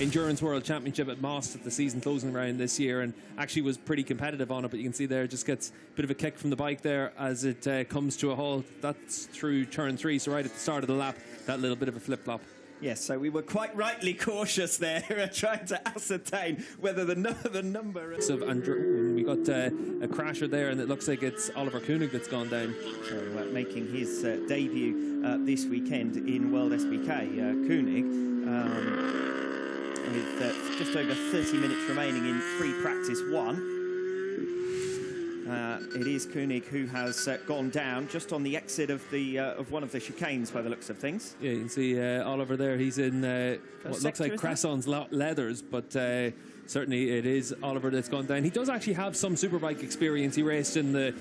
Endurance World Championship at Most at the season closing round this year, and actually was pretty competitive on it. But you can see there, just gets a bit of a kick from the bike there as it uh, comes to a halt. That's through turn three, so right at the start of the lap, that little bit of a flip flop. Yes, so we were quite rightly cautious there, trying to ascertain whether the, no- the number. Of Andrew, we got uh, a crasher there, and it looks like it's Oliver Koenig that's gone down. So, uh, making his uh, debut uh, this weekend in World SBK, uh, Koenig, um, with uh, just over 30 minutes remaining in free practice one. Uh, it is Koenig who has uh, gone down just on the exit of the uh, of one of the chicanes by the looks of things. Yeah, you can see uh, Oliver there. He's in uh, what looks like? Cresson's le- leathers, but uh, certainly it is Oliver that's gone down. He does actually have some superbike experience. He raced in the